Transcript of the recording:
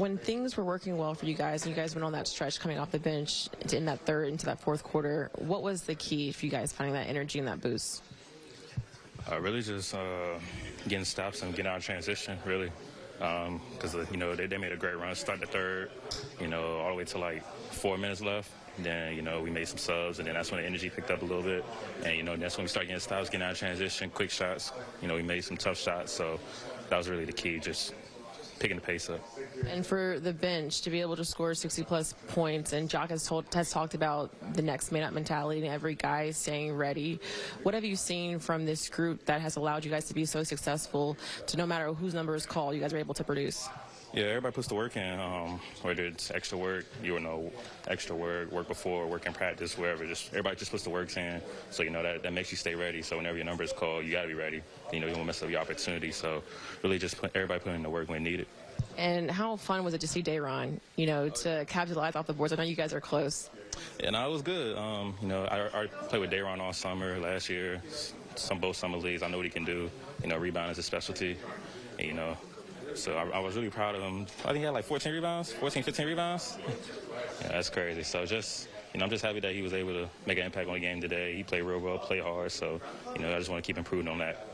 when things were working well for you guys, and you guys went on that stretch coming off the bench in that third into that fourth quarter, what was the key for you guys finding that energy and that boost? Uh, really just uh, getting stops and getting out of transition, really. Because, you know, they, they made a great run, start the third, you know, all the way to like four minutes left. Then, you know, we made some subs, and then that's when the energy picked up a little bit. And, you know, that's when we started getting stops, getting out of transition, quick shots. You know, we made some tough shots. So that was really the key, just picking the pace up. And for the bench to be able to score 60 plus points, and Jacque has told has talked about the next man up mentality and every guy staying ready. What have you seen from this group that has allowed you guys to be so successful? To no matter whose number is called, you guys are able to produce. Yeah, everybody puts the work in. Um, whether it's extra work, you know, extra work, work before, work in practice, wherever. Just everybody just puts the work in. So you know that that makes you stay ready. So whenever your number is called, you got to be ready. You know, you won't mess up your opportunity. So really, just put, everybody putting in the work when needed. And how fun was it to see Day'Ron, you know, to capitalize off the boards? I know you guys are close. Yeah, no, it was good. Um, you know, I, I played with Day'Ron all summer last year, some both summer leagues. I know what he can do. You know, rebound is a specialty. And, you know, so I, I, was really proud of him. I think he had like 14 rebounds, 14, 15 rebounds. yeah, that's crazy. So just, you know, I'm just happy that he was able to make an impact on the game today. He played real well, played hard. So, you know, I just want to keep improving on that.